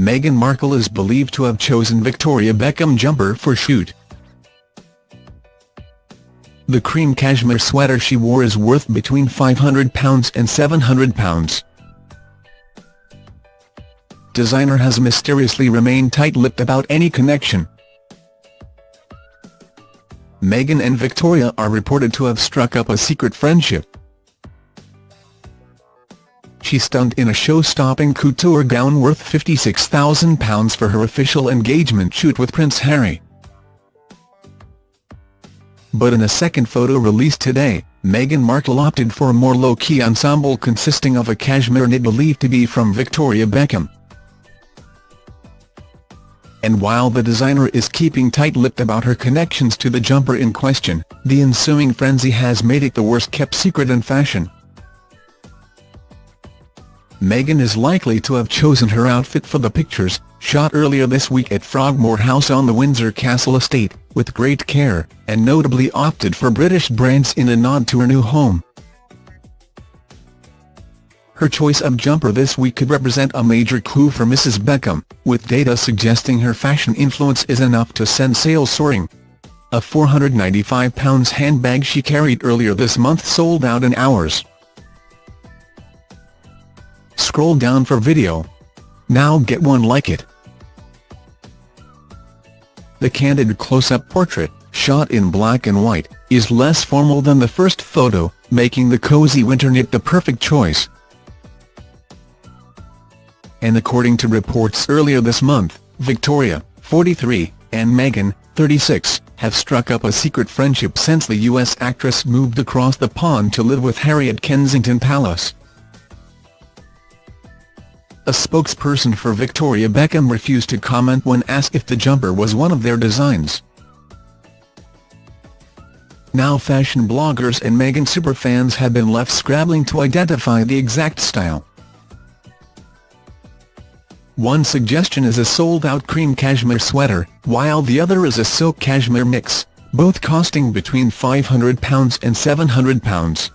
Meghan Markle is believed to have chosen Victoria Beckham jumper for shoot. The cream cashmere sweater she wore is worth between £500 and £700. Designer has mysteriously remained tight-lipped about any connection. Meghan and Victoria are reported to have struck up a secret friendship. She stunned in a show-stopping couture gown worth £56,000 for her official engagement shoot with Prince Harry. But in a second photo released today, Meghan Markle opted for a more low-key ensemble consisting of a cashmere knit believed to be from Victoria Beckham. And while the designer is keeping tight-lipped about her connections to the jumper in question, the ensuing frenzy has made it the worst-kept secret in fashion. Meghan is likely to have chosen her outfit for the pictures, shot earlier this week at Frogmore House on the Windsor Castle estate, with great care, and notably opted for British brands in a nod to her new home. Her choice of jumper this week could represent a major coup for Mrs Beckham, with data suggesting her fashion influence is enough to send sales soaring. A £495 handbag she carried earlier this month sold out in hours. Scroll down for video. Now get one like it. The candid close-up portrait, shot in black and white, is less formal than the first photo, making the cozy winter knit the perfect choice. And according to reports earlier this month, Victoria, 43, and Meghan, 36, have struck up a secret friendship since the US actress moved across the pond to live with Harry at Kensington Palace. A spokesperson for Victoria Beckham refused to comment when asked if the jumper was one of their designs. Now fashion bloggers and Meghan superfans have been left scrabbling to identify the exact style. One suggestion is a sold-out cream cashmere sweater, while the other is a silk cashmere mix, both costing between £500 and £700.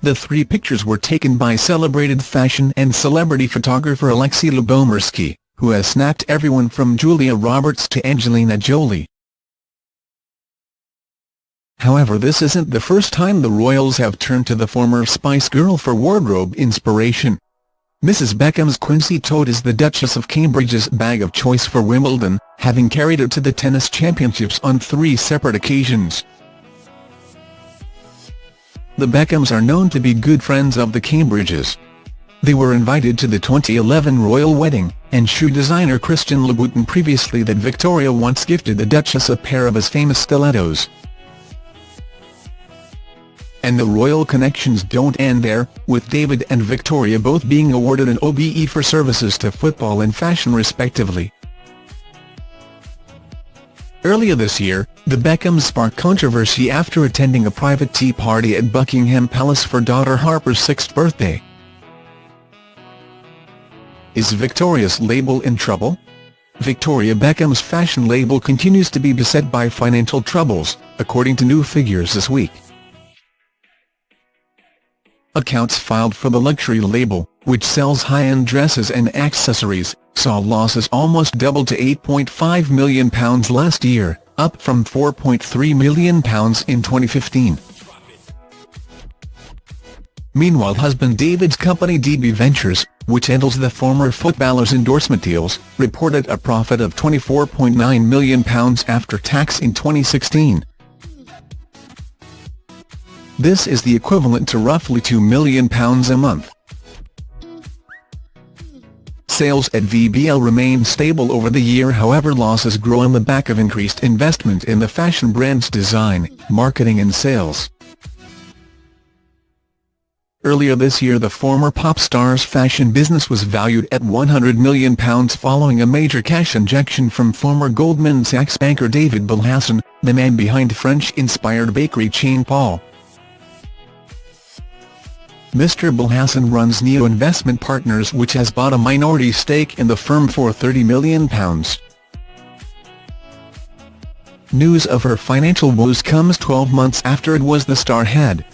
The three pictures were taken by celebrated fashion and celebrity photographer Alexi Lubomirski, who has snapped everyone from Julia Roberts to Angelina Jolie. However this isn't the first time the royals have turned to the former Spice Girl for wardrobe inspiration. Mrs Beckham's Quincy tote is the Duchess of Cambridge's bag of choice for Wimbledon, having carried it to the tennis championships on three separate occasions. The Beckhams are known to be good friends of the Cambridges. They were invited to the 2011 royal wedding, and shoe designer Christian Louboutin previously that Victoria once gifted the Duchess a pair of his famous stilettos. And the royal connections don't end there, with David and Victoria both being awarded an OBE for services to football and fashion respectively. Earlier this year, the Beckhams sparked controversy after attending a private tea party at Buckingham Palace for daughter Harper's sixth birthday. Is Victoria's label in trouble? Victoria Beckham's fashion label continues to be beset by financial troubles, according to new figures this week. Accounts filed for the luxury label, which sells high-end dresses and accessories, saw losses almost double to £8.5 million last year, up from £4.3 million in 2015. Meanwhile husband David's company DB Ventures, which handles the former footballer's endorsement deals, reported a profit of £24.9 million after tax in 2016. This is the equivalent to roughly £2 million a month. Sales at VBL remained stable over the year however losses grow on the back of increased investment in the fashion brand's design, marketing and sales. Earlier this year the former pop star's fashion business was valued at £100 million following a major cash injection from former Goldman Sachs banker David Belhassen, the man behind French-inspired bakery chain Paul. Mr. Belhassen runs Neo Investment Partners which has bought a minority stake in the firm for £30 million. News of her financial woes comes 12 months after it was the star had,